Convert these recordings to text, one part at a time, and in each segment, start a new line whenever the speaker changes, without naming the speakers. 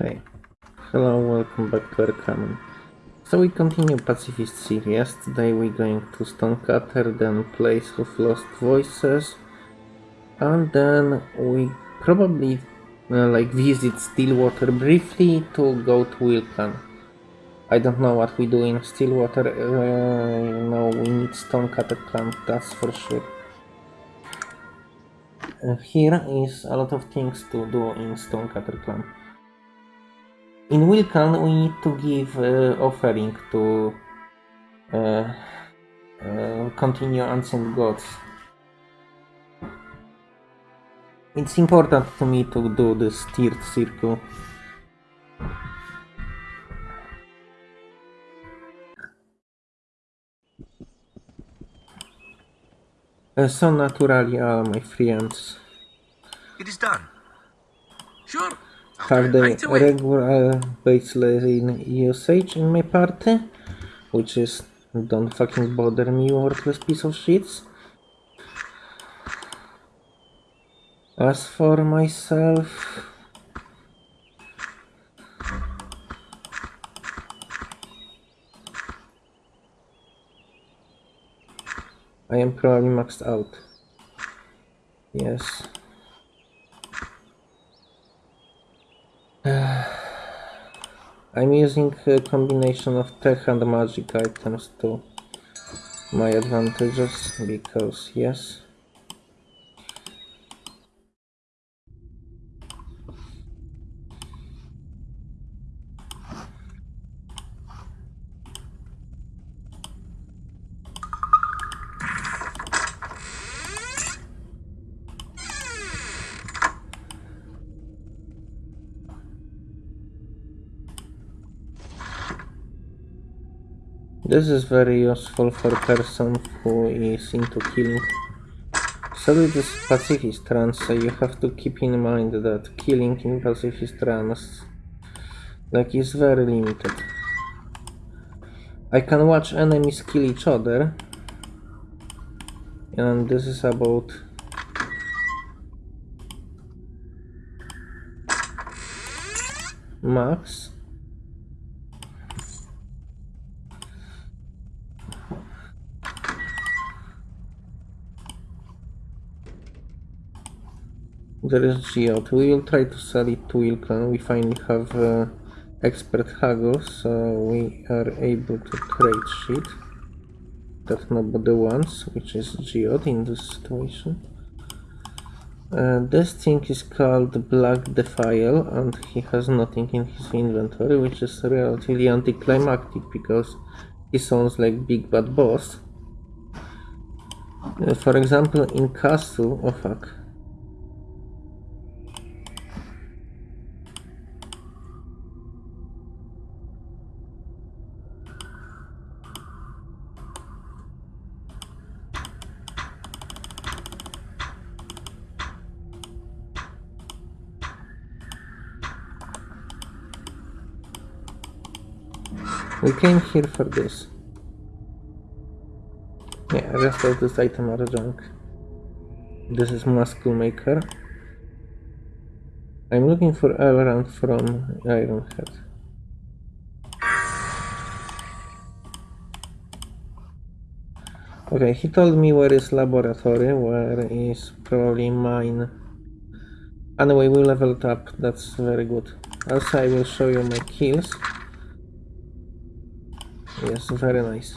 Okay. Hello, welcome back to Arcanum. So we continue Pacifist series. Today we're going to Stonecutter, then Place of Lost Voices, and then we probably uh, like visit Stillwater briefly to go to Wheel Clan. I don't know what we do in Stillwater. Uh, no, we need Stonecutter Camp, that's for sure. Uh, here is a lot of things to do in Stonecutter Clan. In Wheel Clan, we need to give uh, offering to uh, uh, continue Ancient Gods. It's important to me to do this tiered circle. Uh, so naturally, all my friends
It is done. Sure.
Have the regular baseline usage in my party, which is don't fucking bother me, worthless piece of shits. As for myself, I am probably maxed out. Yes. I'm using a combination of tech and magic items to my advantages because yes. This is very useful for person who is into killing. So it is pacifist runs, so you have to keep in mind that killing in pacifist like is very limited. I can watch enemies kill each other and this is about max There is Geode. We will try to sell it to Wheel Clan. We finally have uh, expert haggle, so we are able to trade shit that nobody wants, which is Geode in this situation. Uh, this thing is called Black Defile, and he has nothing in his inventory, which is relatively anticlimactic because he sounds like Big Bad Boss. Uh, for example, in Castle, oh fuck. We came here for this. Yeah, rest of this item are junk. This is Muscle Maker. I'm looking for Elrond from Ironhead. Okay, he told me where is laboratory, where is probably mine. Anyway, we leveled up, that's very good. Also, I will show you my kills. Yes, very nice.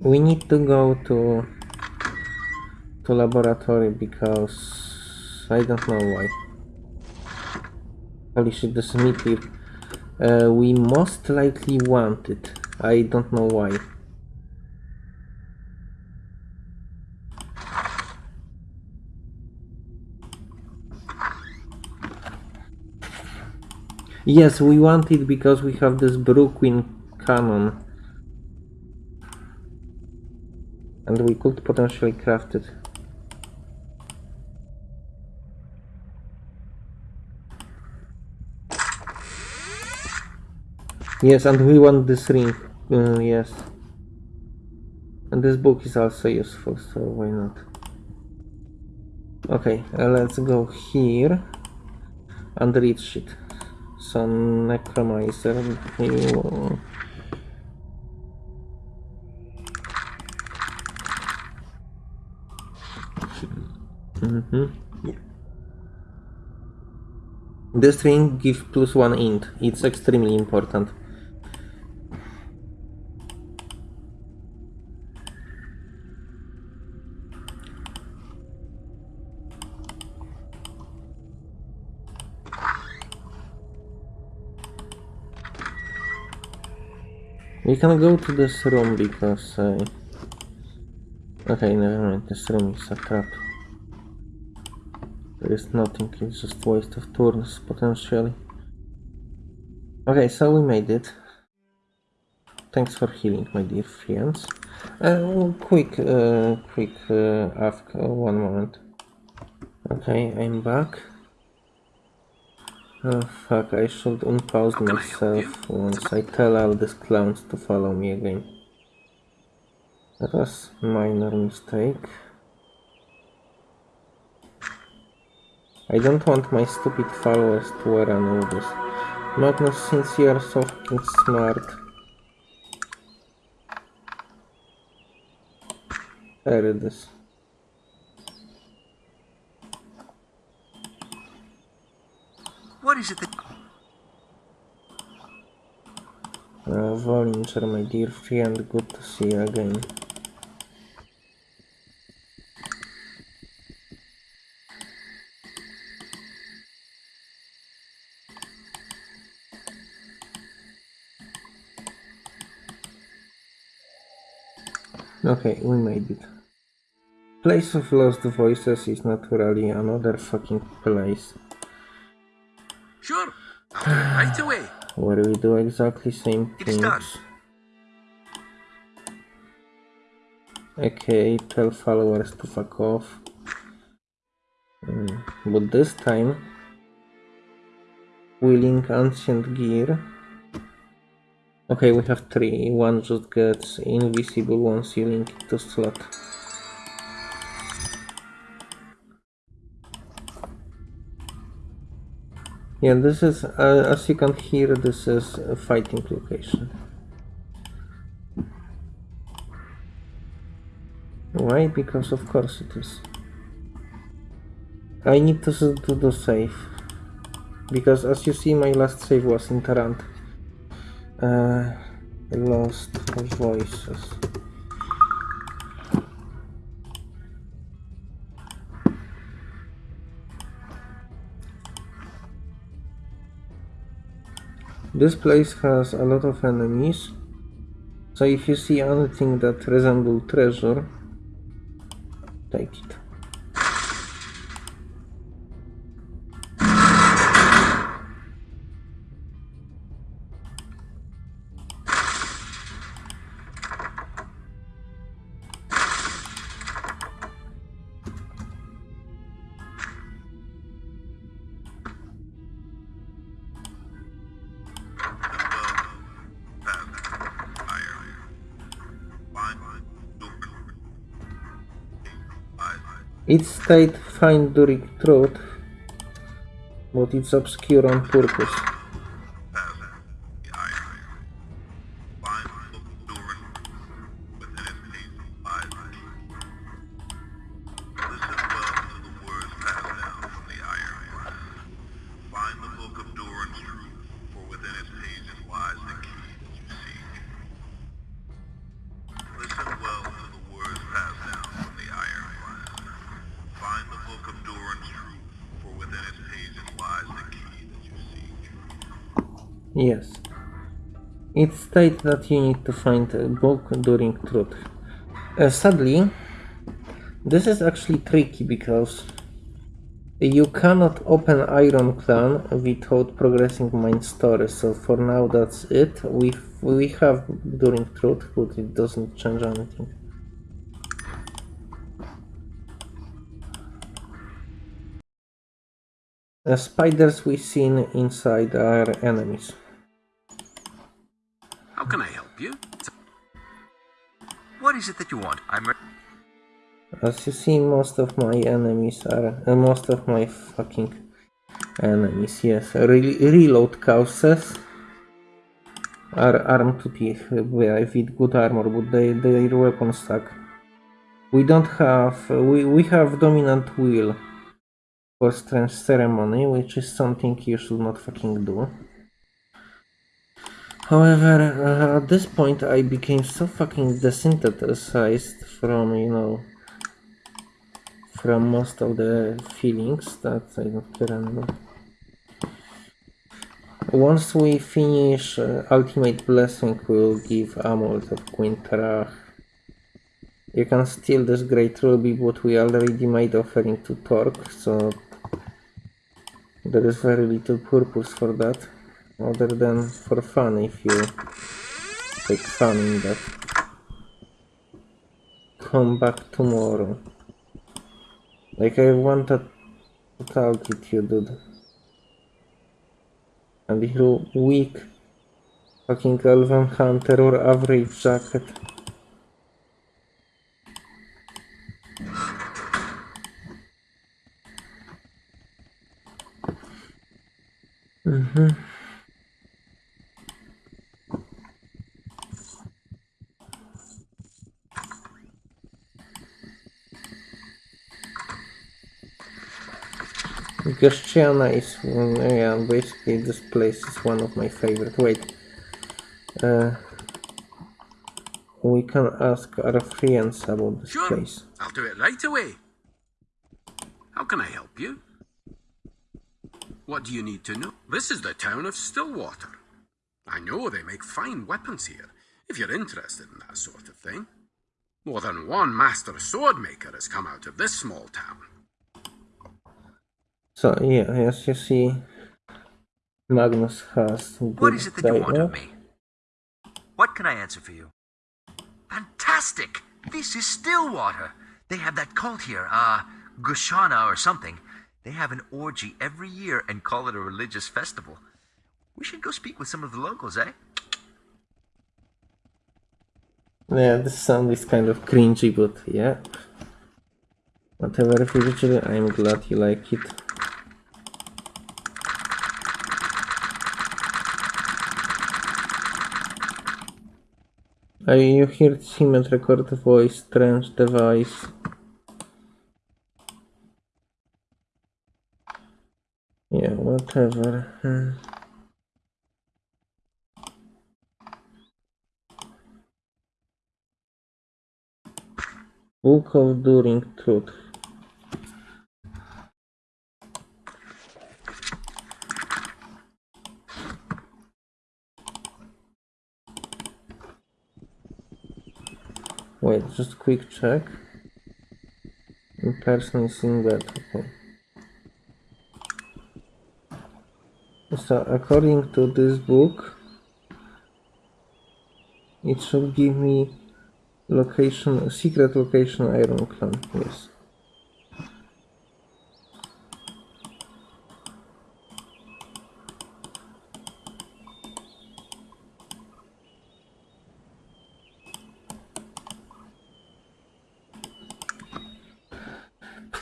We need to go to to laboratory because I don't know why. Holy shit, this meteor. Uh, we most likely want it. I don't know why. Yes, we want it because we have this Brooklyn cannon. And we could potentially craft it. Yes, and we want this ring. Uh, yes. And this book is also useful, so why not? Okay, uh, let's go here and read shit. Some necromancer. you- Mhm. This ring gives plus one int. It's extremely important. We can go to this room because uh... Okay, never mind, this room is a trap. There is nothing, it's just waste of turns, potentially. Okay, so we made it. Thanks for healing, my dear friends. Uh, quick, uh, quick uh, ask, uh, one moment. Okay, I'm back. Oh fuck, I should unpause
can I help
myself once I tell all these clowns to follow me again. That was minor mistake. I don't want my stupid followers to wear of this. Magnus, since you are so fucking smart. There it is.
Is it that...
Uh, Volunteer, my dear friend, good to see you again. Okay, we made it. Place of Lost Voices is naturally another fucking place
Sure. I'll do it right away.
where we do exactly same
It is done.
things. Okay, tell followers to fuck off. Mm, But this time, wheeling ancient gear. Okay, we have three. One just gets invisible one link to slot. Yeah, this is, uh, as you can hear, this is a fighting location. Why? Because of course it is. I need to, do save. Because as you see, my last save was in Tarant. Uh, lost voices. This place has a lot of enemies. So if you see anything that resembles treasure, take it. It stayed fine during truth, but it's obscure on purpose. Yes. It states that you need to find a book during truth. Uh, sadly, this is actually tricky because you cannot open Iron Clan without progressing main story. So for now, that's it. We we have during truth, but it doesn't change anything. The spiders we seen inside are enemies.
Can I help you?
What is it that you want? I'm.
As you see, most of my enemies are uh, most of my fucking enemies. Yes, Re- reload causes are armed to teeth uh, with good armor, but they, their weapons suck. We don't have we we have dominant will for strange ceremony, which is something you should not fucking do. However, uh, at this point, I became so fucking desynthesized from, you know, from most of the feelings that I don't remember. Once we finish uh, Ultimate Blessing, we'll give Amulet of Quintarach. You can steal this great ruby, but we already made offering to Torque, so there is very little purpose for that, other than for fun if you take fun in that. Come back tomorrow. Like I wanted total altitude, dude. And you're weak. Fucking Elven Hunter or average jacket. Mhm. Gashtiana is, mm, yeah, basically this place is one of my favorite. Wait, uh, we can ask our friends about this
Sure.
place.
I'll do it right away. How can I help you? What do you need to know? This is the town of Stillwater. I know they make fine weapons here, if you're interested in that sort of thing. More than one master sword maker has come out of this small town.
So yeah, as you see, Magnus has
what is it that you want of me? What can I answer for you? Fantastic! This is Stillwater. They have that cult here, uh, Gushana or something. They have an orgy every year and call it a religious festival. We should go speak with some of the locals, eh?
Yeah, this sound is kind of cringy, but yeah. Whatever, Virgil, I'm glad you like it. You heard him and record voice, strange device. Yeah, whatever. Hmm. Book of During Truth. Wait, just quick check. In person is in bed, okay. So according to this book, it should give me location, secret location Iron Clan, yes.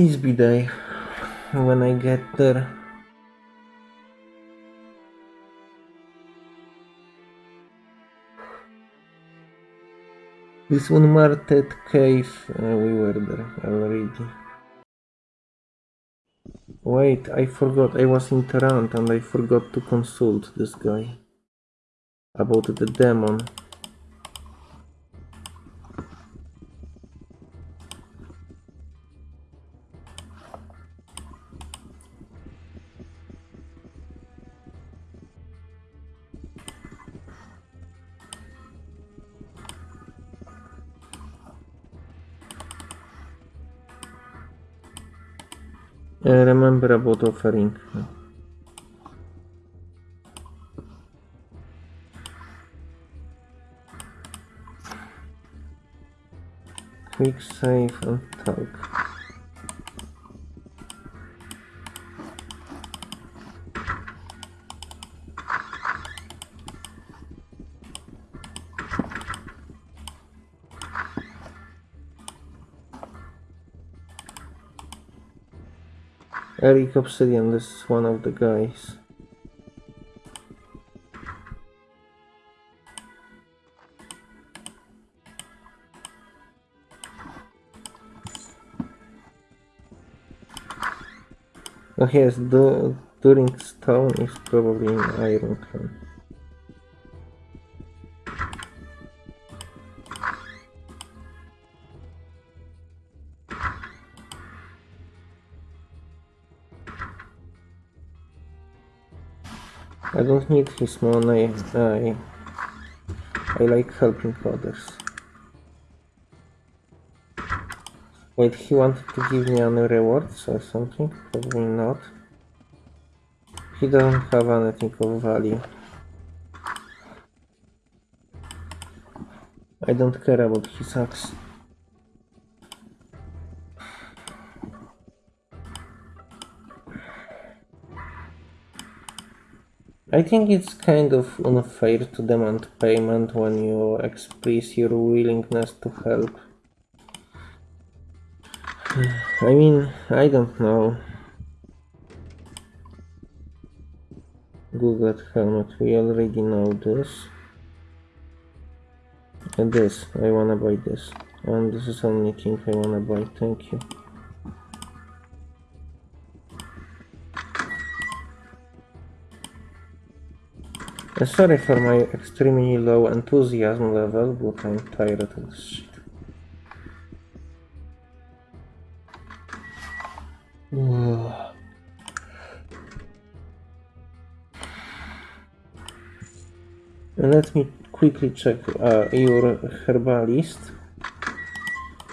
Please be there when I get there. This one, unmarked cave, uh, we were there already. Wait, I forgot, I was in Tarant and I forgot to consult this guy about the demon. Remember about offering. Quick save and talk. Eric Obsidian, this is one of the guys. Oh yes, the during stone is probably in Iron Clan. I don't need his money. I I like helping others. Wait, he wanted to give me any rewards or something? Probably not. He doesn't have anything of value. I don't care about his axe. I think it's kind of unfair to demand payment when you express your willingness to help. I mean, I don't know. Google helmet, we already know this. And this, I wanna buy this. And this is only thing I wanna buy, thank you. Sorry for my extremely low enthusiasm level, but I'm tired of this shit. Let me quickly check uh, your herbalist,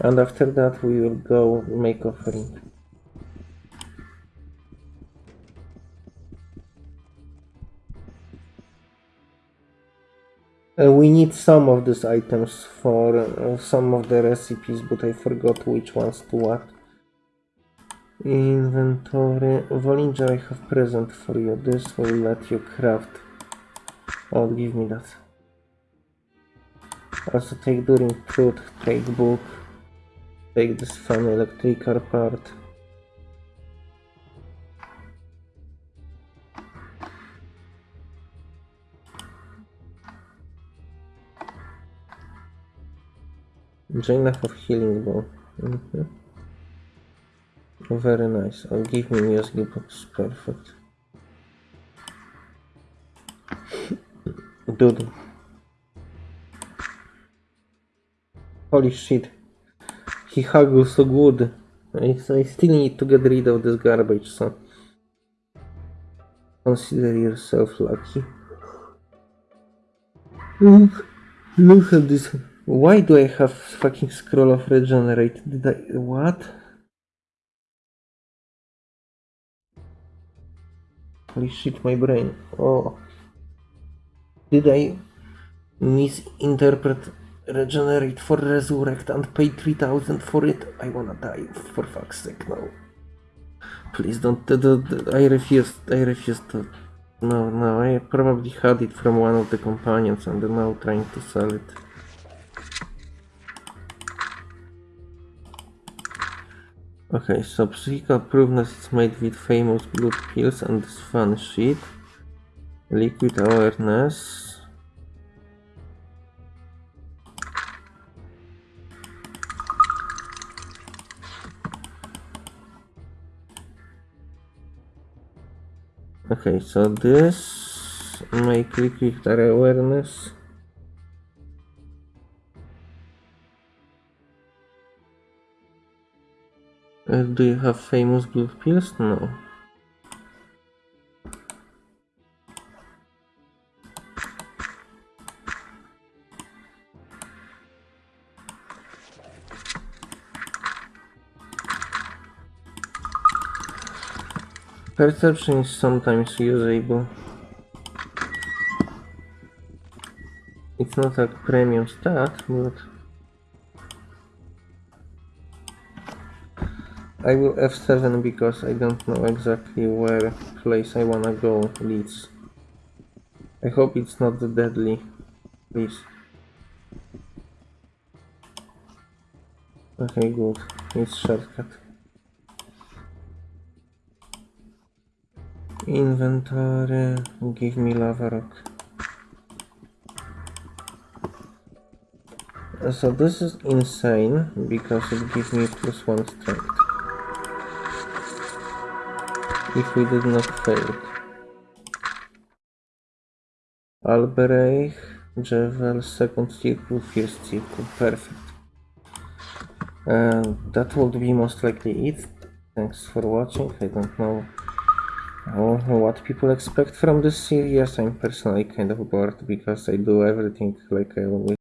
and after that we will go make offering. Uh, we need some of these items for uh, some of the recipes, but I forgot which ones to what. Inventory. Volinger, I have present for you. This will let you craft. Oh, give me that. Also take during truth, take book, take this fun electrical part. Jayna have healing bow. Mhm. Very nice. Oh, give me music box. Perfect. Dude. Holy shit. He huggles so good. I, I still need to get rid of this garbage, so consider yourself lucky. Look, look at this. Why do I have fucking scroll of regenerate? Did I what? Holy shit, my brain. Oh. Did I misinterpret regenerate for resurrect and pay 3000 for it? I wanna die, for fuck's sake, no. Please don't, I refuse, I refuse to. No, no, I probably had it from one of the companions and I'm now trying to sell it. Okay, so psychical proveness is made with famous blood pills and this fun shit. Liquid awareness. Okay, so this make liquid awareness. Uh, do you have famous blood pills? No. Perception is sometimes usable. It's not a premium stat, but I will F7 because I don't know exactly where place I wanna go leads. I hope it's not deadly, please. Okay, good. It's shortcut. Inventory, give me lava rock. So this is insane because it gives me plus one strength. If we did not fail it. Albereich, Javel, second circle, first circle, perfect. And that would be most likely it. Thanks for watching. I don't know what people expect from this series, I'm personally kind of bored because I do everything like I always